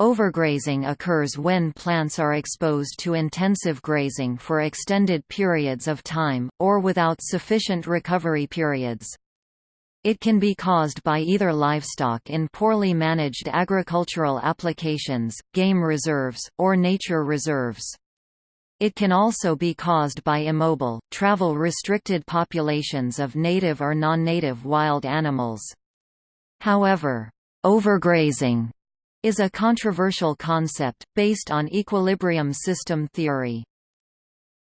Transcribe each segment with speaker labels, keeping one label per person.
Speaker 1: Overgrazing occurs when plants are exposed to intensive grazing for extended periods of time, or without sufficient recovery periods. It can be caused by either livestock in poorly managed agricultural applications, game reserves, or nature reserves. It can also be caused by immobile, travel-restricted populations of native or non-native wild animals. However, overgrazing is a controversial concept, based on equilibrium system theory.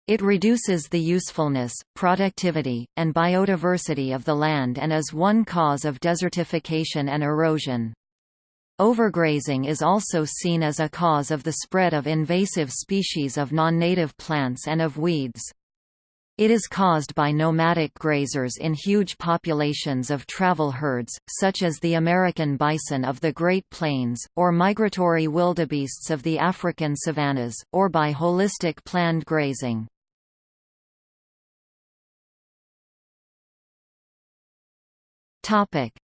Speaker 1: It reduces the usefulness, productivity, and biodiversity of the land and is one cause of desertification and erosion. Overgrazing is also seen as a cause of the spread of invasive species of non-native plants and of weeds. It is caused by nomadic grazers in huge populations of travel herds, such as the American bison of the Great Plains, or migratory wildebeests of the African savannas, or by holistic planned grazing.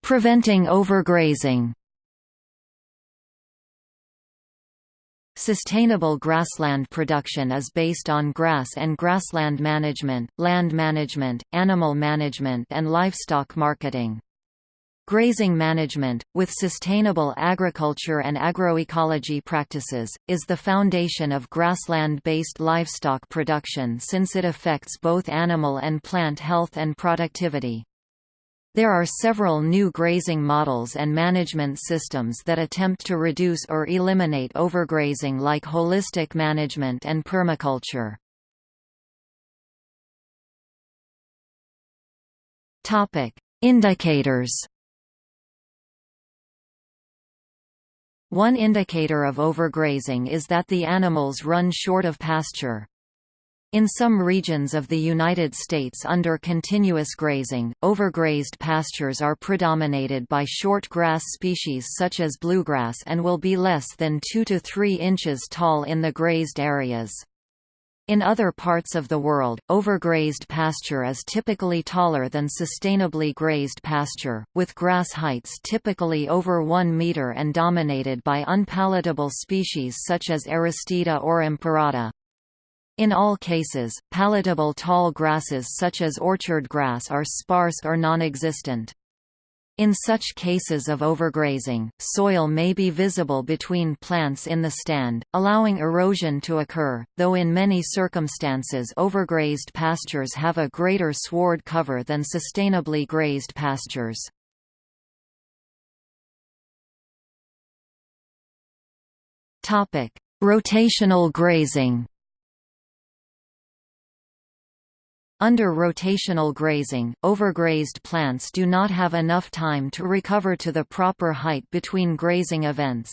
Speaker 1: Preventing overgrazing Sustainable grassland production is based on grass and grassland management, land management, animal management and livestock marketing. Grazing management, with sustainable agriculture and agroecology practices, is the foundation of grassland-based livestock production since it affects both animal and plant health and productivity. There are several new grazing models and management systems that attempt to reduce or eliminate overgrazing like holistic management and permaculture. Topic: Indicators One indicator of overgrazing is that the animals run short of pasture. In some regions of the United States under continuous grazing, overgrazed pastures are predominated by short grass species such as bluegrass and will be less than 2 to 3 inches tall in the grazed areas. In other parts of the world, overgrazed pasture is typically taller than sustainably grazed pasture, with grass heights typically over 1 meter and dominated by unpalatable species such as Aristida or Imperata. In all cases, palatable tall grasses such as orchard grass are sparse or non-existent. In such cases of overgrazing, soil may be visible between plants in the stand, allowing erosion to occur, though in many circumstances overgrazed pastures have a greater sward cover than sustainably grazed pastures. Rotational grazing Under rotational grazing, overgrazed plants do not have enough time to recover to the proper height between grazing events.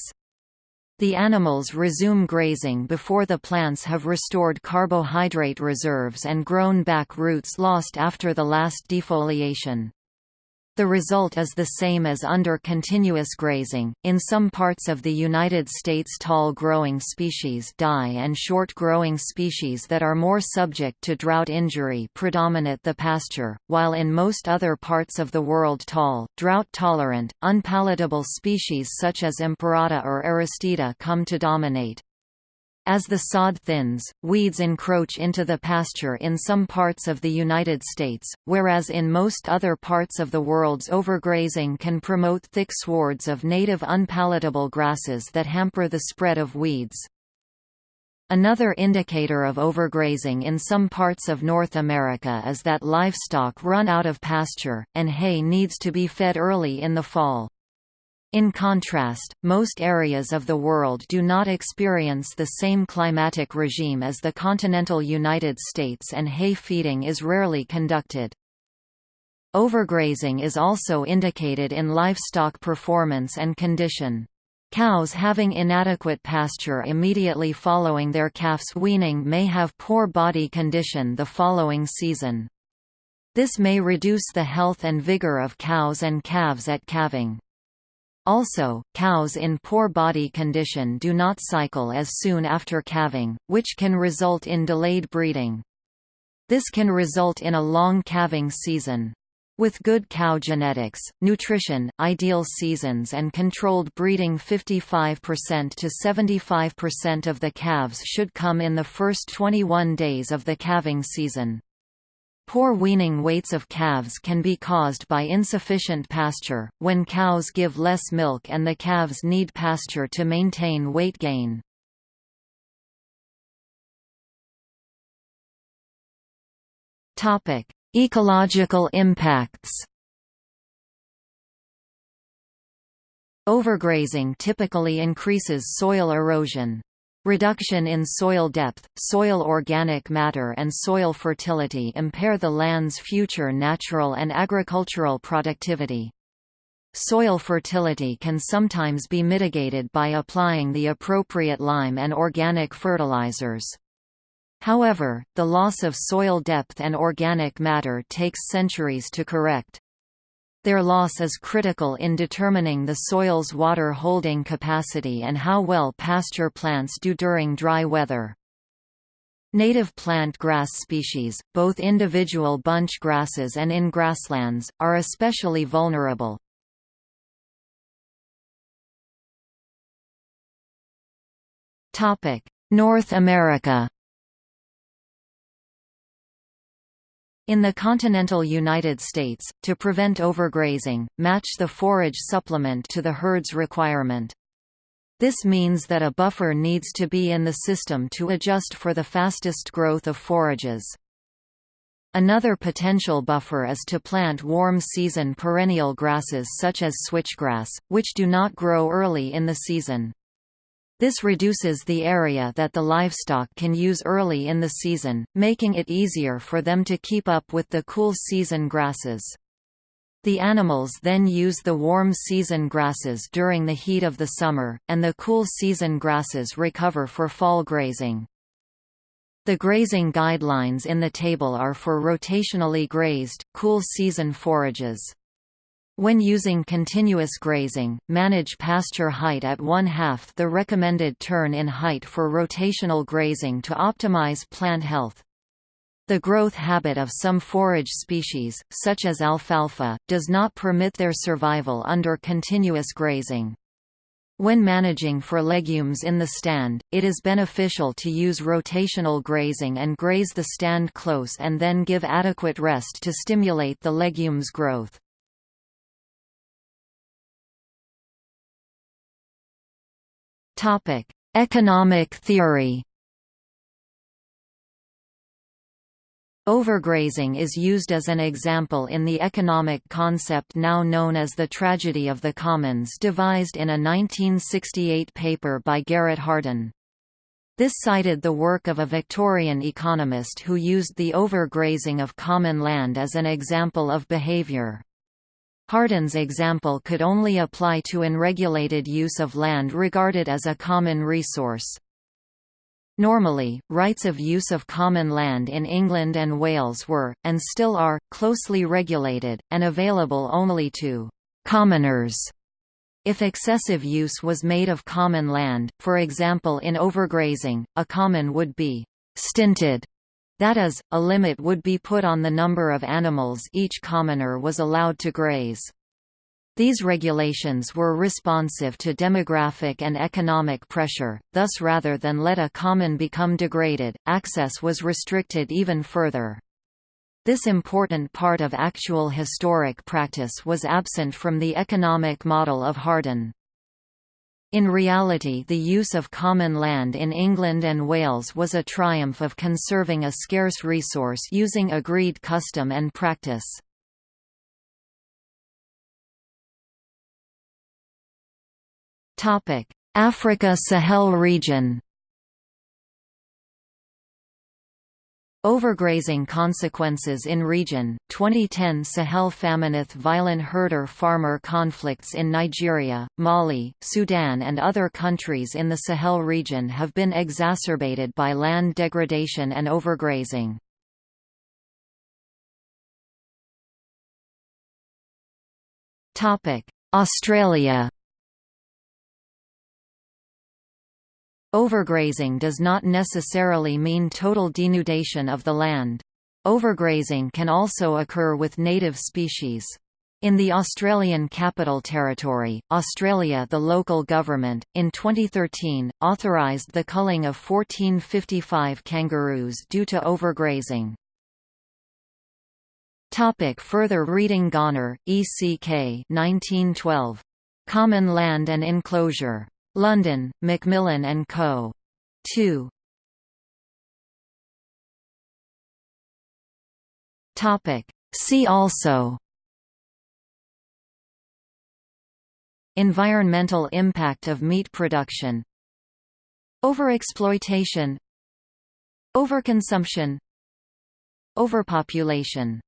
Speaker 1: The animals resume grazing before the plants have restored carbohydrate reserves and grown back roots lost after the last defoliation. The result is the same as under continuous grazing. In some parts of the United States, tall growing species die and short growing species that are more subject to drought injury predominate the pasture, while in most other parts of the world, tall, drought tolerant, unpalatable species such as Imperata or Aristida come to dominate. As the sod thins, weeds encroach into the pasture in some parts of the United States, whereas in most other parts of the world's overgrazing can promote thick swards of native unpalatable grasses that hamper the spread of weeds. Another indicator of overgrazing in some parts of North America is that livestock run out of pasture, and hay needs to be fed early in the fall. In contrast, most areas of the world do not experience the same climatic regime as the continental United States and hay feeding is rarely conducted. Overgrazing is also indicated in livestock performance and condition. Cows having inadequate pasture immediately following their calf's weaning may have poor body condition the following season. This may reduce the health and vigor of cows and calves at calving. Also, cows in poor body condition do not cycle as soon after calving, which can result in delayed breeding. This can result in a long calving season. With good cow genetics, nutrition, ideal seasons and controlled breeding 55% to 75% of the calves should come in the first 21 days of the calving season. Poor weaning weights of calves can be caused by insufficient pasture, when cows give less milk and the calves need pasture to maintain weight gain. Ecological impacts Overgrazing typically increases soil erosion. Reduction in soil depth, soil organic matter and soil fertility impair the land's future natural and agricultural productivity. Soil fertility can sometimes be mitigated by applying the appropriate lime and organic fertilizers. However, the loss of soil depth and organic matter takes centuries to correct. Their loss is critical in determining the soil's water holding capacity and how well pasture plants do during dry weather. Native plant grass species, both individual bunch grasses and in grasslands, are especially vulnerable. North America In the continental United States, to prevent overgrazing, match the forage supplement to the herd's requirement. This means that a buffer needs to be in the system to adjust for the fastest growth of forages. Another potential buffer is to plant warm-season perennial grasses such as switchgrass, which do not grow early in the season. This reduces the area that the livestock can use early in the season, making it easier for them to keep up with the cool season grasses. The animals then use the warm season grasses during the heat of the summer, and the cool season grasses recover for fall grazing. The grazing guidelines in the table are for rotationally grazed, cool season forages. When using continuous grazing, manage pasture height at one-half the recommended turn in height for rotational grazing to optimize plant health. The growth habit of some forage species, such as alfalfa, does not permit their survival under continuous grazing. When managing for legumes in the stand, it is beneficial to use rotational grazing and graze the stand close and then give adequate rest to stimulate the legumes' growth. Economic theory. Overgrazing is used as an example in the economic concept now known as the tragedy of the commons devised in a 1968 paper by Garrett Hardin. This cited the work of a Victorian economist who used the overgrazing of common land as an example of behavior. Hardin's example could only apply to unregulated use of land regarded as a common resource. Normally, rights of use of common land in England and Wales were, and still are, closely regulated, and available only to «commoners». If excessive use was made of common land, for example in overgrazing, a common would be «stinted» That is, a limit would be put on the number of animals each commoner was allowed to graze. These regulations were responsive to demographic and economic pressure, thus rather than let a common become degraded, access was restricted even further. This important part of actual historic practice was absent from the economic model of Hardin. In reality the use of common land in England and Wales was a triumph of conserving a scarce resource using agreed custom and practice. Africa Sahel region Overgrazing consequences in region, 2010 Sahel famine violent herder-farmer conflicts in Nigeria, Mali, Sudan and other countries in the Sahel region have been exacerbated by land degradation and overgrazing. Australia Overgrazing does not necessarily mean total denudation of the land. Overgrazing can also occur with native species. In the Australian Capital Territory, Australia the local government, in 2013, authorised the culling of 1455 kangaroos due to overgrazing. Topic further reading Gonner, E. C. K. 1912. Common Land and Enclosure. London, Macmillan and Co. 2. Topic. See also Environmental impact of meat production Overexploitation Overconsumption Overpopulation